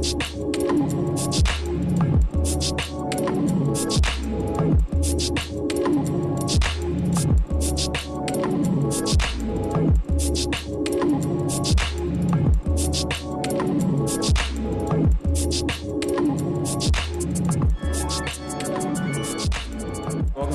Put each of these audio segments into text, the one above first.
Welcome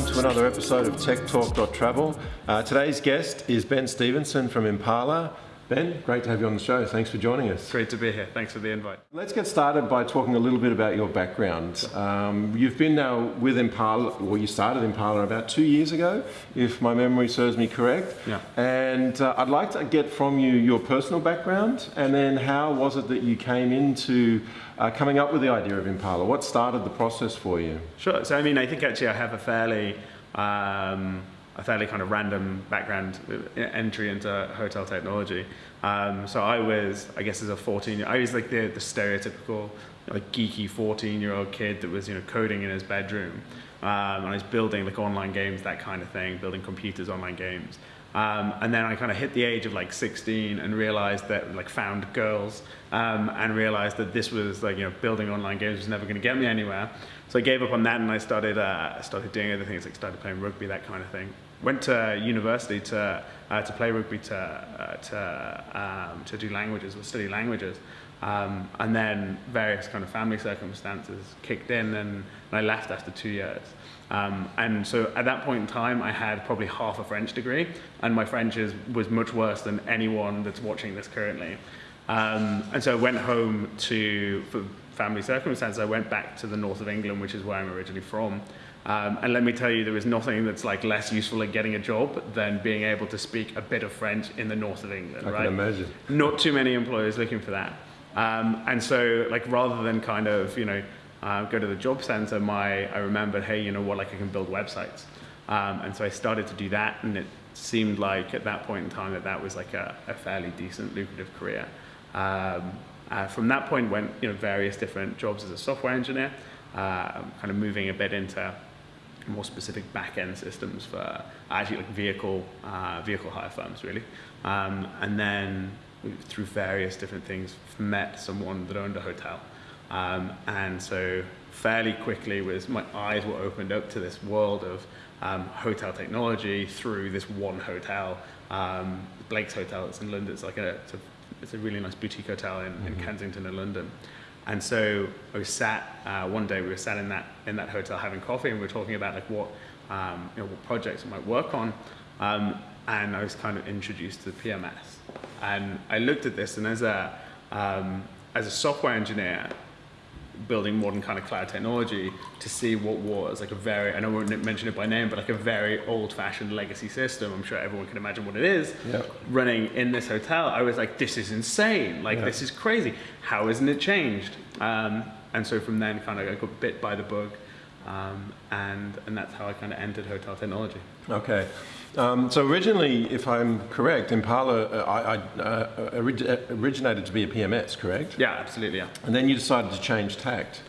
to another episode of Tech Talk.travel. Uh, today's guest is Ben Stevenson from Impala. Ben, great to have you on the show. Thanks for joining us. Great to be here. Thanks for the invite. Let's get started by talking a little bit about your background. Um, you've been now with Impala, well, you started Impala about two years ago, if my memory serves me correct. Yeah. And uh, I'd like to get from you your personal background and then how was it that you came into uh, coming up with the idea of Impala? What started the process for you? Sure. So, I mean, I think actually I have a fairly, um, a fairly kind of random background entry into hotel technology. Um, so I was, I guess, as a 14, I was like the, the stereotypical, like geeky 14 year old kid that was, you know, coding in his bedroom. Um, and I was building like online games, that kind of thing, building computers, online games. Um, and then I kind of hit the age of like 16 and realized that like found girls um, and realized that this was like, you know, building online games was never going to get me anywhere. So I gave up on that and I started, uh, started doing other things like started playing rugby, that kind of thing. Went to university to, uh, to play rugby to, uh, to, um, to do languages or study languages. Um, and then various kind of family circumstances kicked in and, and I left after two years. Um, and so at that point in time, I had probably half a French degree, and my French is, was much worse than anyone that's watching this currently. Um, and so I went home to, for family circumstances, I went back to the north of England, which is where I'm originally from. Um, and let me tell you, there is nothing that's like less useful at getting a job than being able to speak a bit of French in the north of England, I right? can imagine. Not too many employers looking for that. Um, and so, like, rather than kind of, you know, uh, go to the job center, my I remembered, hey, you know what, like I can build websites. Um, and so I started to do that, and it seemed like at that point in time that that was like a, a fairly decent, lucrative career. Um, uh, from that point, went you know various different jobs as a software engineer, uh, kind of moving a bit into more specific back-end systems for actually like vehicle uh, vehicle hire firms really, um, and then through various different things met someone that owned a hotel. Um, and so fairly quickly was my eyes were opened up to this world of um, hotel technology through this one hotel, um, Blake's Hotel. It's in London. It's like a it's a, it's a really nice boutique hotel in, in Kensington in London. And so I was sat uh, one day. We were sat in that in that hotel having coffee, and we were talking about like what um, you know what projects I might work on. Um, and I was kind of introduced to the PMS. And I looked at this, and as a um, as a software engineer, building modern kind of cloud technology to see what was like a very, I don't want to mention it by name, but like a very old fashioned legacy system. I'm sure everyone can imagine what it is Yep. running in this hotel. I was like, this is insane. Like, Yeah. this is crazy. How isn't it changed? Um, and so from then kind of I got bit by the bug. Um, and, and that's how I kind of entered hotel technology. Okay. Um, so originally, if I'm correct, Impala uh, I, I, uh, orig- uh, originated to be a PMS, correct? Yeah, absolutely. Yeah. And then you decided to change tact.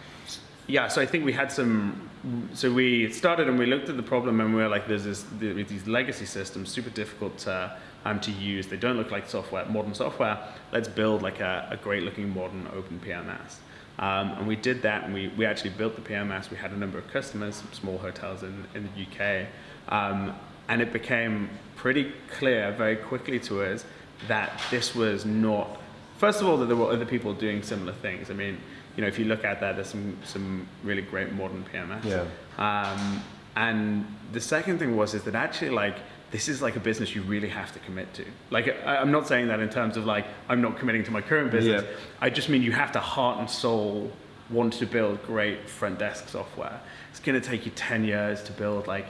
Yeah, so I think we had some. So we started and we looked at the problem and we were like, "There's this, these legacy systems, super difficult to, um, to use. They don't look like software, modern software. Let's build like a, a great-looking modern open PMS." Um, and we did that, and we, we actually built the PMS. We had a number of customers, small hotels in, in the UK, um, and it became pretty clear very quickly to us that this was not First of all, that there were other people doing similar things. I mean, you know, if you look at that, there's some some really great modern PMS. Yeah. Um, and the second thing was is that actually like this is like a business you really have to commit to. Like I, I'm not saying that in terms of like I'm not committing to my current business. Yeah. I just mean you have to heart and soul want to build great front desk software. It's going to take you 10 years to build like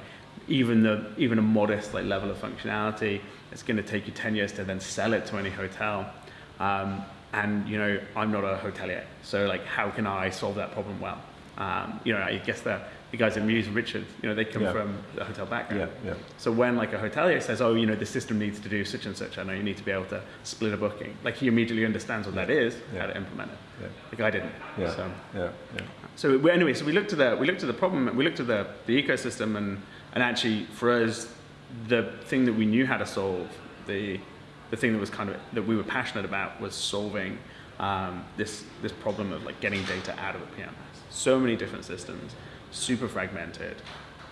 even the even a modest like level of functionality. It's going to take you 10 years to then sell it to any hotel. Um, and you know, I'm not a hotelier, so like, how can I solve that problem well? Um, you know, I guess the, the guys at Mews, Richard, you know, they come Yeah. from the hotel background. Yeah, yeah. So when like a hotelier says, oh, you know, the system needs to do such and such, I know you need to be able to split a booking. Like he immediately understands what that is, how to implement it. Yeah. Like I didn't. Yeah. So, Yeah. Yeah. so we, anyway, so we looked at the we looked at the problem, we looked at the, the ecosystem, and and actually for us, the thing that we knew how to solve, the the thing that was kind of that we were passionate about was solving um, this this problem of like getting data out of a PMS. So many different systems, super fragmented.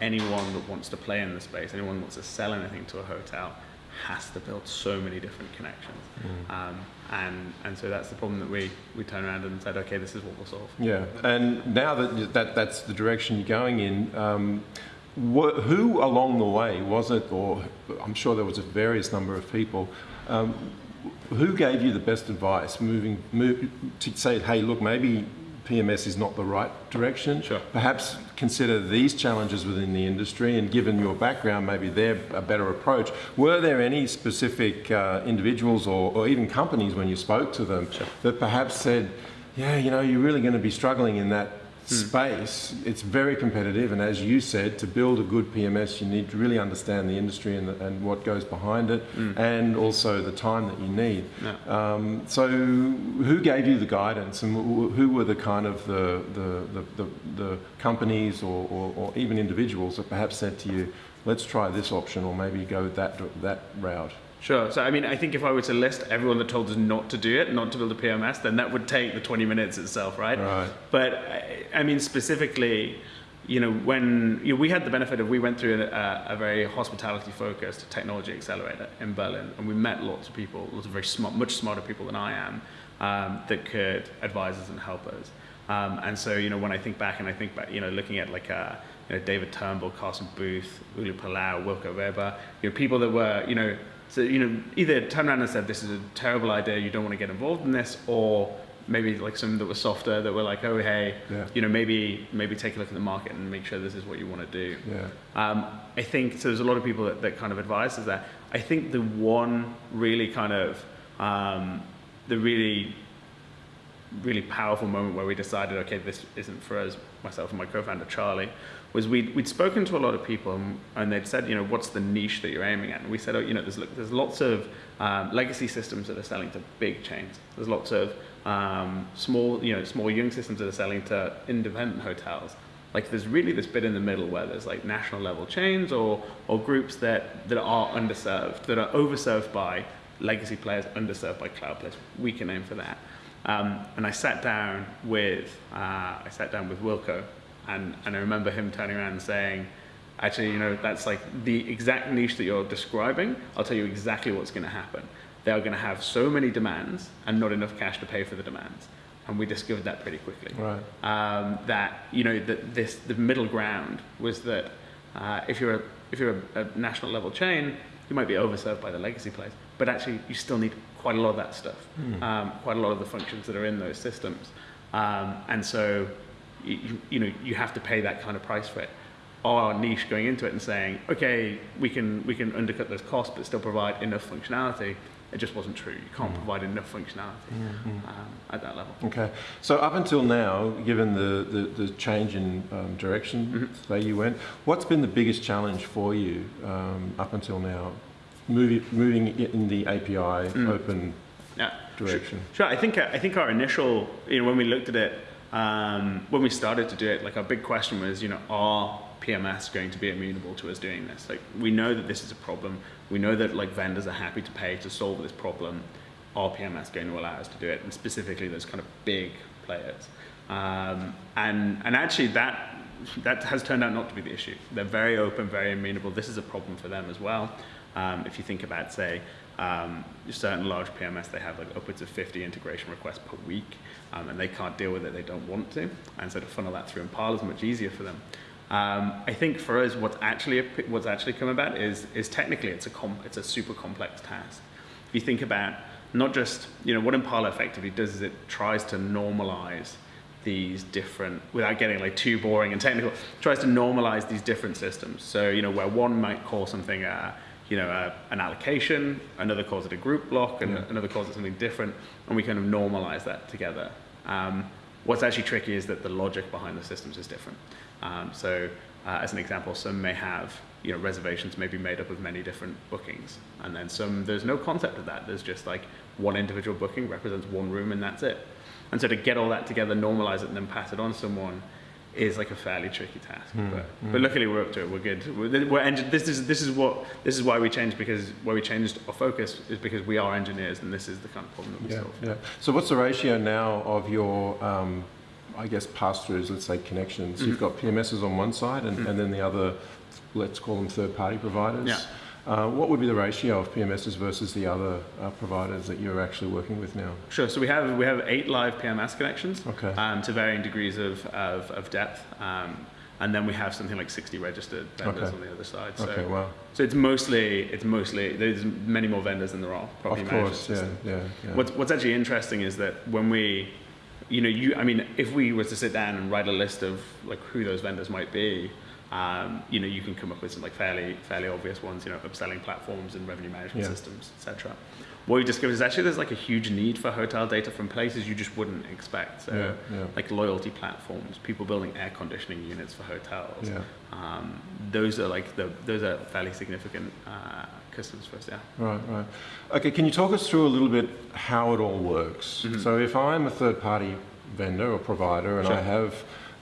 Anyone that wants to play in the space, anyone that wants to sell anything to a hotel, has to build so many different connections. Um, and, and so that's the problem that we, we turned around and said, okay, this is what we'll solve. Yeah, and now that, that that's the direction you're going in, um, wh- who along the way was it, or I'm sure there was a various number of people, um, who gave you the best advice moving move, to say, hey, look, maybe PMS is not the right direction. Sure. Perhaps consider these challenges within the industry, and given your background, maybe they're a better approach. Were there any specific uh, individuals or, or even companies when you spoke to them that perhaps said, yeah, you know, you're really going to be struggling in that space. It's very competitive, and as you said, to build a good PMS, you need to really understand the industry and, the, and what goes behind it, and also the time that you need. Yeah. Um, so, who gave you the guidance, and who were the kind of the the, the, the, the companies or, or, or even individuals that perhaps said to you, "Let's try this option, or maybe go that that route." Sure. So, I mean, I think if I were to list everyone that told us not to do it, not to build a PMS, then that would take the 20 minutes itself, right? Right. But, I, I mean, specifically, you know, when you know, we had the benefit of, we went through a, a very hospitality focused technology accelerator in Berlin, and we met lots of people, lots of very smart, much smarter people than I am, um, that could advise us and help us. Um, and so, you know, when I think back and I think back, you know, looking at like, uh, you know, David Turnbull, Carson Booth, Uli Palau, Wilco Weber, you know, people that were, you know, so, you know, either turned around and said, this is a terrible idea, you don't want to get involved in this, or maybe like some that were softer that were like, oh, hey, Yeah. you know, maybe, maybe take a look at the market and make sure this is what you want to do. Yeah. Um, I think so. There's a lot of people that, that kind of advise us that. I think the one really kind of um, the really really powerful moment where we decided, okay, this isn't for us, myself and my co-founder Charlie, was we'd, we'd spoken to a lot of people and, and they'd said, you know, what's the niche that you're aiming at? And we said, oh, you know, there's, there's lots of um, legacy systems that are selling to big chains. There's lots of um, small, you know, small young systems that are selling to independent hotels. Like there's really this bit in the middle where there's like national level chains or, or groups that, that are underserved, that are overserved by legacy players, underserved by cloud players. We can aim for that. Um, and I sat down with uh, I sat down with Wilco, and, and I remember him turning around and saying, actually, you know, that's like the exact niche that you're describing. I'll tell you exactly what's going to happen. They are going to have so many demands and not enough cash to pay for the demands. And we discovered that pretty quickly. Right. Um, that you know that this the middle ground was that uh, if you're a, if you're a, a national level chain, you might be overserved by the legacy players, but actually you still need quite a lot of that stuff, um, quite a lot of the functions that are in those systems, um, and so you, you, know you have to pay that kind of price for it. Our niche going into it and saying, okay, we can we can undercut those costs but still provide enough functionality. It just wasn't true. You can't provide enough functionality um, at that level. Okay. So up until now, given the, the, the change in um, direction that you went, what's been the biggest challenge for you um, up until now? Moving, moving in the API open Yeah. direction. Sure. I think I think our initial, you know, when we looked at it, um, when we started to do it, like our big question was, you know, are PMS going to be amenable to us doing this? Like, we know that this is a problem. We know that like vendors are happy to pay to solve this problem. Are PMS going to allow us to do it? And specifically, those kind of big players. Um, and and actually, that that has turned out not to be the issue. They're very open, very amenable. This is a problem for them as well. Um, if you think about, say, um, certain large PMS, they have like upwards of 50 integration requests per week, um, and they can't deal with it, they don't want to, and so to funnel that through Impala is much easier for them. Um, I think for us, what's actually what's actually come about is is technically it's a it's a super complex task. If you think about not just you know what Impala effectively does is it tries to normalize these different without getting like too boring and technical tries to normalize these different systems so you know where one might call something a you know a, an allocation another calls it a group block and another calls it something different and we kind of normalize that together. Um, what's actually tricky is that the logic behind the systems is different. Um, so uh, as an example some may have you know reservations may be made up of many different bookings and then some there's no concept of that. There's just like one individual booking represents one room and that's it. And so to get all that together, normalize it, and then pass it on to someone, is like a fairly tricky task. Hmm, But, but luckily we're up to it. We're good. We're, we're this is this is what this is why we changed because why we changed our focus is because we are engineers and this is the kind of problem that we Yeah, solve. yeah. So what's the ratio now of your, um, I guess, pass-throughs, let's say connections? You've got PMSs on one side and, and then the other, let's call them third-party providers. Yeah. Uh, what would be the ratio of PMSs versus the other uh, providers that you're actually working with now? Sure. So we have we have eight live PMS connections Okay. um, to varying degrees of of, of depth, um, and then we have something like 60 registered vendors Okay. on the other side. So, Okay, wow. so it's mostly it's mostly there's many more vendors than there are property Of course, yeah, yeah, yeah. What's, what's actually interesting is that when we, you know, you, I mean, if we were to sit down and write a list of like who those vendors might be, um, you know, you can come up with some like fairly, fairly obvious ones, you know, upselling platforms and revenue management Yeah. systems, etc. What we discovered is actually there's like a huge need for hotel data from places you just wouldn't expect. So, Yeah, yeah. like loyalty platforms, people building air conditioning units for hotels. Um, those are like the, those are fairly significant uh, customers for us. Yeah. Right, right. Okay, can you talk us through a little bit how it all works? So if I'm a third-party vendor or provider and I have,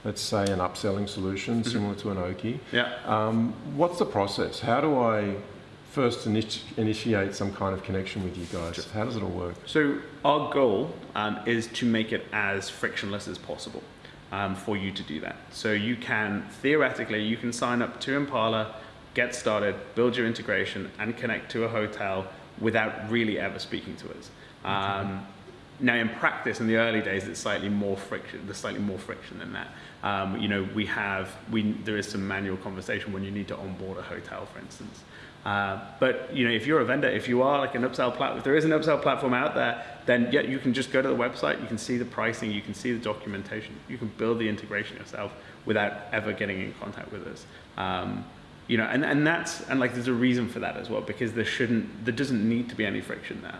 let's say, an upselling solution similar to an Oaky, Yeah. um, what's the process? How do I first initi- initiate some kind of connection with you guys? How does it all work? So our goal um, is to make it as frictionless as possible um, for you to do that. So you can theoretically you can sign up to Impala, get started, build your integration, and connect to a hotel without really ever speaking to us. Um, now, in practice, in the early days, it's slightly more friction. There's slightly more friction than that. Um, you know, we have we there is some manual conversation when you need to onboard a hotel, for instance. Uh, but you know, if you're a vendor, if you are like an upsell platform, if there is an upsell platform out there, then yeah, you can just go to the website, you can see the pricing, you can see the documentation, you can build the integration yourself without ever getting in contact with us. Um, you know, and, and that's and like there's a reason for that as well because there shouldn't there doesn't need to be any friction there.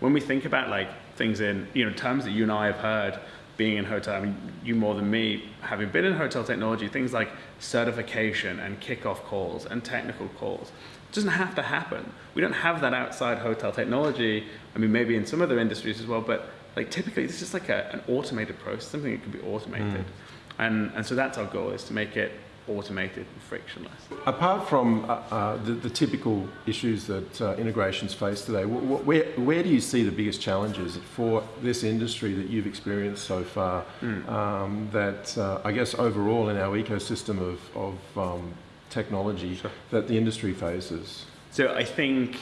When we think about like things in you know terms that you and I have heard being in hotel, I mean you more than me, having been in hotel technology, things like certification and kickoff calls and technical calls doesn't have to happen. We don't have that outside hotel technology. I mean maybe in some other industries as well, but like typically this is like a, an automated process, something that can be automated. Mm. And and so that's our goal is to make it automated and frictionless. Apart from uh, uh, the, the typical issues that uh, integrations face today, wh- wh- where, where do you see the biggest challenges for this industry that you've experienced so far? Um, that uh, I guess overall in our ecosystem of, of um, technology Sure. that the industry faces. So I think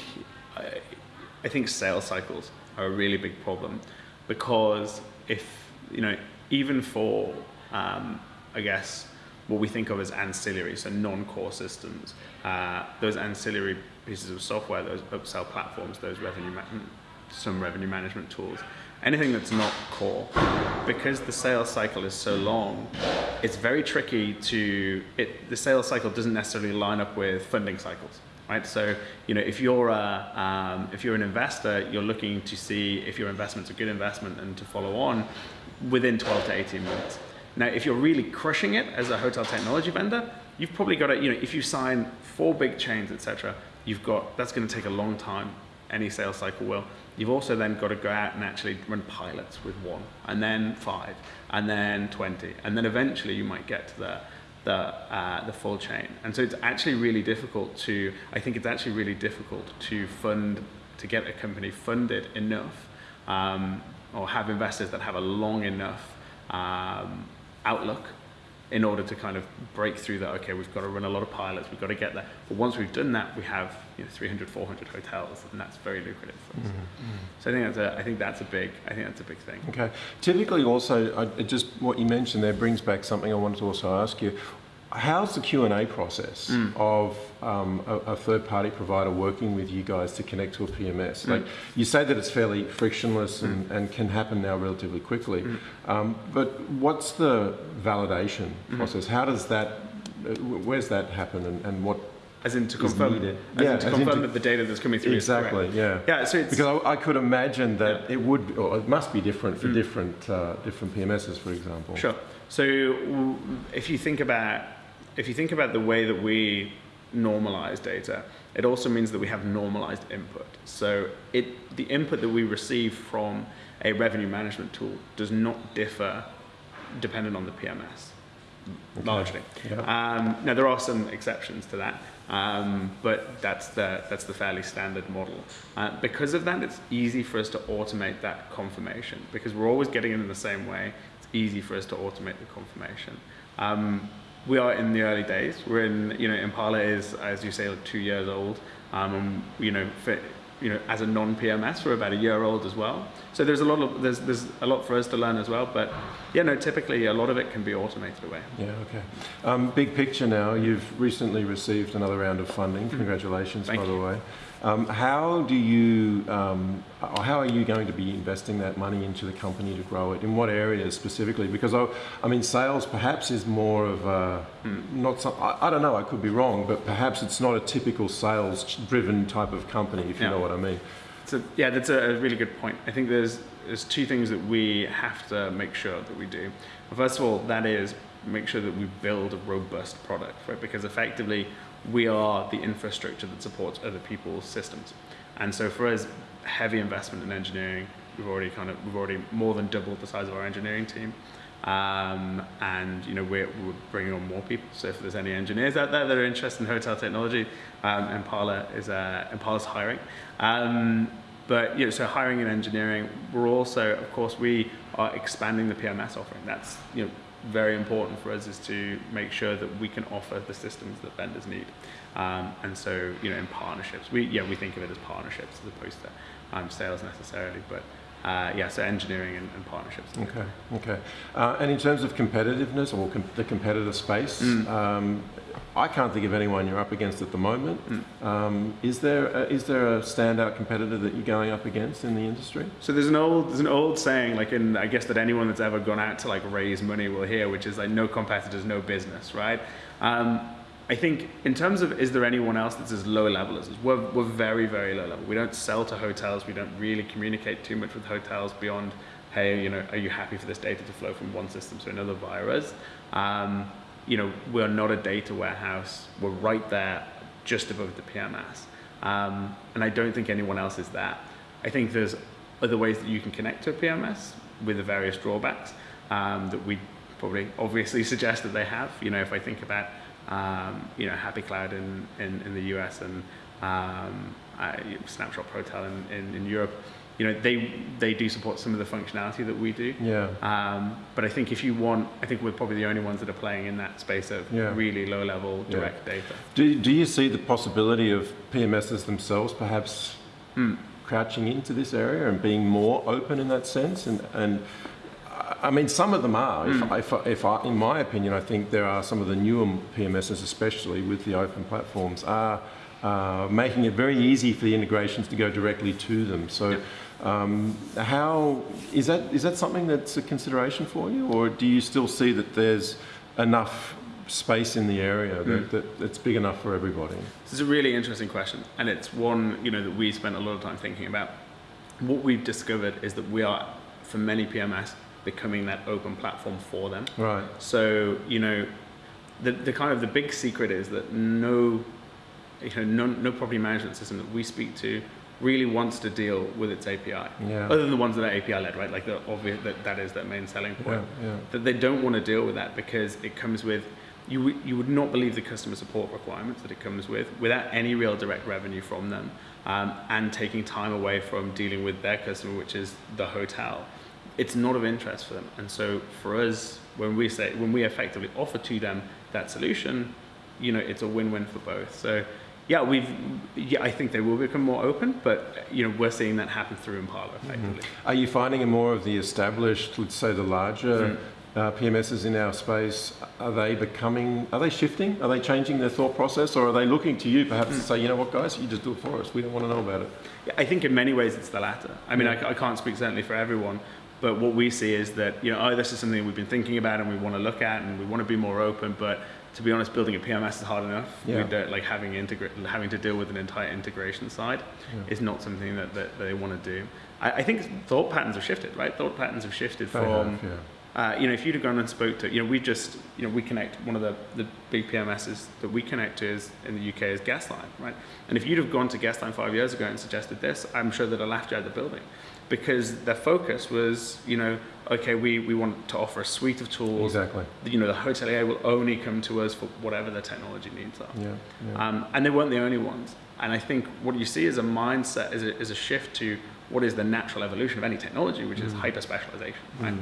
I, I think sales cycles are a really big problem because if you know even for um, I guess what we think of as ancillary, so non-core systems, uh, those ancillary pieces of software, those upsell platforms, those revenue some revenue management tools, anything that's not core, because the sales cycle is so long, it's very tricky to it. The sales cycle doesn't necessarily line up with funding cycles right? So, you know, if you're a, um, if you're an investor, you're looking to see if your investment's a good investment and to follow on within 12 to 18 months. Now, if you're really crushing it as a hotel technology vendor, you've probably got to, you know, if you sign four big chains, etc., you've got that's going to take a long time. Any sales cycle will. You've also then got to go out and actually run pilots with one, and then five, and then 20, and then eventually you might get to the the uh, the full chain. And so it's actually really difficult to. I think it's actually really difficult to fund to get a company funded enough, um, or have investors that have a long enough um, outlook in order to kind of break through that. Okay, we've got to run a lot of pilots. We've got to get there. But once we've done that, we have you know, 300, 400 hotels, and that's very lucrative for us. Mm-hmm. Mm-hmm. So I think that's a. I think that's a big. I think that's a big thing. Okay. Typically, also, I, just what you mentioned there brings back something I wanted to also ask you. How's the Q and A process of um, a, a third-party provider working with you guys to connect to a PMS? Like you say that it's fairly frictionless and, and can happen now relatively quickly, um, but what's the validation process? How does that? Where's that happen, and, and what As in to confirm, as Yeah, in to in confirm to- that the data that's coming through exactly? is correct. Yeah. Yeah, so it's Because I, I could imagine that it would, or it must be different for different uh, different PMSs, for example. Sure. So if you think about if you think about the way that we normalize data, it also means that we have normalized input. So it the input that we receive from a revenue management tool does not differ dependent on the PMS. largely. Yeah. Um, now there are some exceptions to that, um, but that's the that's the fairly standard model. Uh, because of that, it's easy for us to automate that confirmation because we're always getting it in the same way. It's easy for us to automate the confirmation. Um, we are in the early days. We're in, you know, Impala is, as you say, like two years old. Um, you know, for, you know, as a non-PMS, we're about a year old as well. So there's a lot of there's there's a lot for us to learn as well. But yeah, no, typically a lot of it can be automated away. Yeah, okay. Um, big picture now, you've recently received another round of funding. Congratulations, Mm-hmm. Thank by the way. Um, how do you, um, or how are you going to be investing that money into the company to grow it? In what areas specifically? Because I, I mean, sales perhaps is more of a, not some, I, I don't know, I could be wrong, but perhaps it's not a typical sales-driven type of company, if you Yeah. know what I mean. So yeah, that's a really good point. I think there's there's two things that we have to make sure that we do. First of all, that is make sure that we build a robust product, right? Because effectively, we are the infrastructure that supports other people's systems, and so for us, heavy investment in engineering. We've already kind of we've already more than doubled the size of our engineering team. Um, and you know we're, we're bringing on more people. So if there's any engineers out there that are interested in hotel technology, um, Impala is uh, Impala's hiring. Um, but you know, so hiring and engineering, we're also, of course, we are expanding the PMS offering. That's you know very important for us is to make sure that we can offer the systems that vendors need. Um, and so you know in partnerships, we yeah we think of it as partnerships as opposed to um, sales necessarily, but. Uh, yeah, so engineering and, and partnerships. Okay, okay. Uh, and in terms of competitiveness or com- the competitor space, Mm. um, I can't think of anyone you're up against at the moment. Um, is there a, is there a standout competitor that you're going up against in the industry? So there's an old there's an old saying like in I guess that anyone that's ever gone out to like raise money will hear, which is like no competitors, no business, right? Um, I think in terms of is there anyone else that's as low level as us? We're, we're very very low level. We don't sell to hotels. We don't really communicate too much with hotels beyond hey you know are you happy for this data to flow from one system to another via us? Um, you know we're not a data warehouse. We're right there just above the PMS. Um, and I don't think anyone else is that. I think there's other ways that you can connect to a PMS with the various drawbacks um, that we probably obviously suggest that they have. You know, if I think about um, you know Hapi Cloud in, in, in the US and um, uh, Snapshot ProTel in, in, in Europe, you know, they they do support some of the functionality that we do. Yeah. Um, but I think if you want, I think we're probably the only ones that are playing in that space of Yeah. really low level Yeah. direct data. Do, do you see the possibility of PMSs themselves perhaps Hmm. crouching into this area and being more open in that sense? And, and I mean, some of them are. Hmm. If, if, if I, in my opinion, I think there are some of the newer PMSs, especially with the open platforms, are uh, making it very easy for the integrations to go directly to them. So, um, how is that? Is that something that's a consideration for you, or do you still see that there's enough space in the area that, that that's big enough for everybody? This is a really interesting question, and it's one you know that we spent a lot of time thinking about. What we've discovered is that we are, for many PMS, becoming that open platform for them. Right. So you know, the the kind of the big secret is that no, you know, no, no property management system that we speak to really wants to deal with its API. Yeah. Other than the ones that are API led, right? Like the obvious that that is their main selling point Yeah, yeah. that they don't want to deal with that because it comes with you would- you would not believe the customer support requirements that it comes with without any real direct revenue from them um, and taking time away from dealing with their customer which is the hotel it's not of interest for them and so for us when we say when we effectively offer to them that solution you know it's a win-win for both so yeah we've yeah i think they will become more open but you know we're seeing that happen through impala effectively Are you finding more of the established, let's say the larger Mm. uh, PMSs in our space, are they becoming, are they shifting? Are they changing their thought process or are they looking to you perhaps Mm. to say, you know what guys, you just do it for us, we don't want to know about it? Yeah, I think in many ways it's the latter. I mean, I, I can't speak certainly for everyone, but what we see is that, you know, oh, this is something we've been thinking about and we want to look at and we want to be more open, but to be honest, building a PMS is hard enough. Yeah. We don't, like having, integra- having to deal with an entire integration side is not something that, that they want to do. I, I think thought patterns have shifted, right? Thought patterns have shifted They from, have, yeah. Uh, you know, if you'd have gone and spoke to, you know, we just, you know, we connect, one of the, the big PMSs that we connect to is, in the UK is Guestline, right? And if you'd have gone to Guestline five years ago and suggested this, I'm sure that I laughed you out of the building. Because their focus was, you know, okay, we, we want to offer a suite of tools. Exactly. You know, the hotelier will only come to us for whatever their technology needs are. Yeah, yeah. Um, and they weren't the only ones. And I think what you see is a mindset, is a, is a shift to what is the natural evolution of any technology, which Mm. is hyper specialization, right?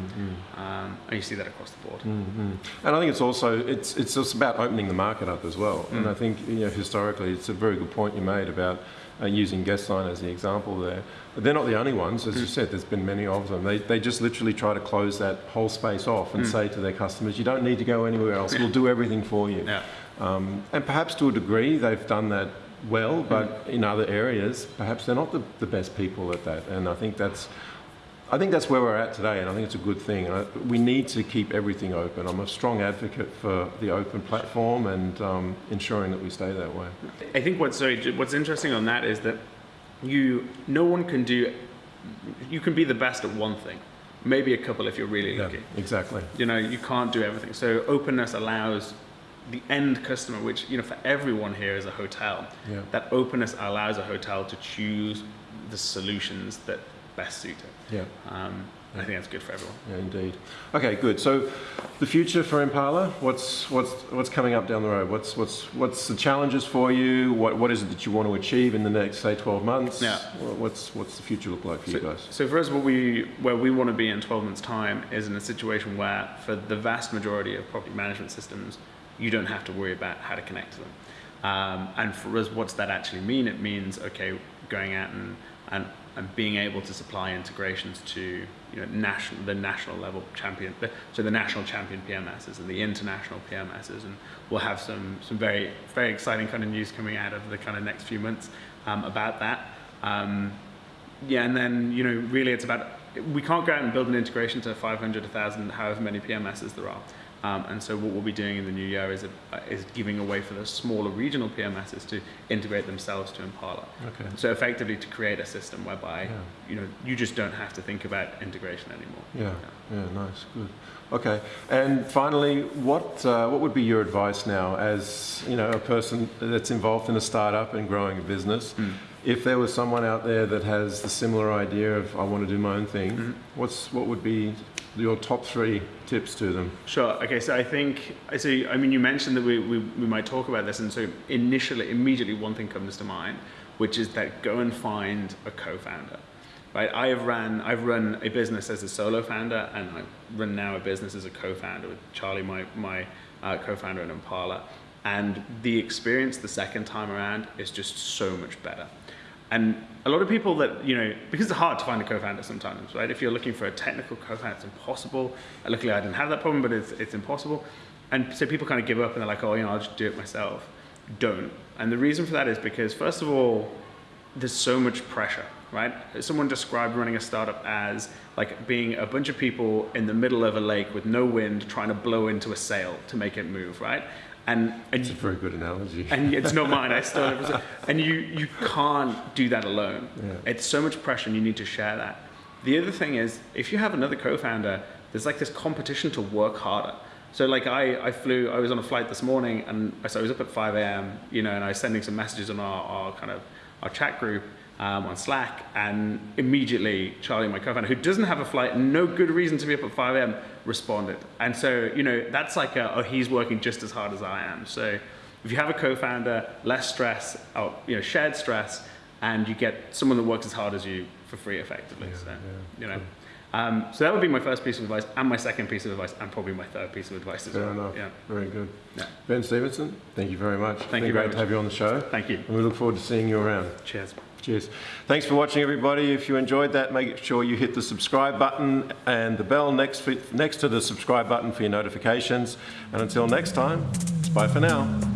Um, and you see that across the board. Mm. And I think it's also it's it's just about opening the market up as well. And I think you know historically it's a very good point you made about uh, using Guestline as the example there. But they're not the only ones, as you said. There's been many of them. They they just literally try to close that whole space off and say to their customers, you don't need to go anywhere else. We'll do everything for you. Yeah. Um, and perhaps to a degree they've done that well, but in other areas perhaps they're not the, the best people at that. And I think that's I think that's where we're at today, and I think it's a good thing. And I, we need to keep everything open. I'm a strong advocate for the open platform and um, ensuring that we stay that way. I think what's so, what's interesting on that is that you no one can do you can be the best at one thing, maybe a couple if you're really Yeah, lucky. exactly. You know, you can't do everything. So openness allows the end customer, which you know for everyone here is a hotel. Yeah. That openness allows a hotel to choose the solutions that best suit it. Yeah, Um, I think that's good for everyone. yeah, indeed. Okay, good. So, the future for Impala. What's what's what's coming up down the road? What's what's what's the challenges for you? What what is it that you want to achieve in the next say 12 months? Yeah. What's what's the future look like for you guys? So for us, what we where we want to be in 12 months' time is in a situation where, for the vast majority of property management systems, you don't have to worry about how to connect to them. Um, and for us, what's that actually mean? It means okay, going out and and, and being able to supply integrations to you know national the national level champion, so the national champion PMSs and the international PMSs, and we'll have some some very very exciting kind of news coming out of the kind of next few months um, about that. Um, yeah, and then you know, really, it's about we can't go out and build an integration to 500, 1,000, however many PMSs there are. Um, and so what we'll be doing in the new year is, a, is giving away for the smaller regional PMSs to integrate themselves to Impala. Okay. So effectively to create a system whereby Yeah. you know you just don't have to think about integration anymore. Yeah, yeah, nice, good. Okay, and finally, what uh, what would be your advice now, as you know, a person that's involved in a startup and growing a business? If there was someone out there that has the similar idea of I want to do my own thing, what's what would be your top three tips to them? Sure. Okay. So I think I see. I mean, you mentioned that we, we, we might talk about this, and so initially, immediately, one thing comes to mind, which is that go and find a co-founder. Right. I have ran. I've run a business as a solo founder, and I run now a business as a co-founder with Charlie, my my uh, co-founder in Impala. And the experience the second time around is just so much better. And a lot of people that, you know, because it's hard to find a co-founder sometimes, right? If you're looking for a technical co-founder, it's impossible. Luckily, I didn't have that problem, but it's, it's impossible. And so people kind of give up and they're like, oh, you know, I'll just do it myself. Don't. And the reason for that is because, first of all, there's so much pressure, right? Someone described running a startup as like being a bunch of people in the middle of a lake with no wind trying to blow into a sail to make it move, right? And, and It's a very good analogy. and it's not mine. I it. And you you can't do that alone. Yeah. It's so much pressure, and you need to share that. The other thing is, if you have another co-founder, there's like this competition to work harder. So like I, I flew, I was on a flight this morning, and I- so I was up at 5 a.m. You know, and I was sending some messages on our, our kind of our chat group um, on Slack, and immediately Charlie, my co-founder, who doesn't have a flight, and no good reason to be up at 5 a.m., responded. And so you know, that's like a, oh, he's working just as hard as I am. So if you have a co-founder, less stress, or, you know, shared stress, and you get someone that works as hard as you for free, effectively. so you know, um, so that would be my first piece of advice, and my second piece of advice, and probably my third piece of advice as Fair well. enough. Yeah. Very good. Yeah. Ben Stevenson, thank you very much. Thank you very great to have you on the show. Thank you. And we look forward to seeing you around. Cheers. Cheers. Thanks for watching, everybody. If you enjoyed that, make sure you hit the subscribe button and the bell next, next to the subscribe button for your notifications. And until next time, bye for now.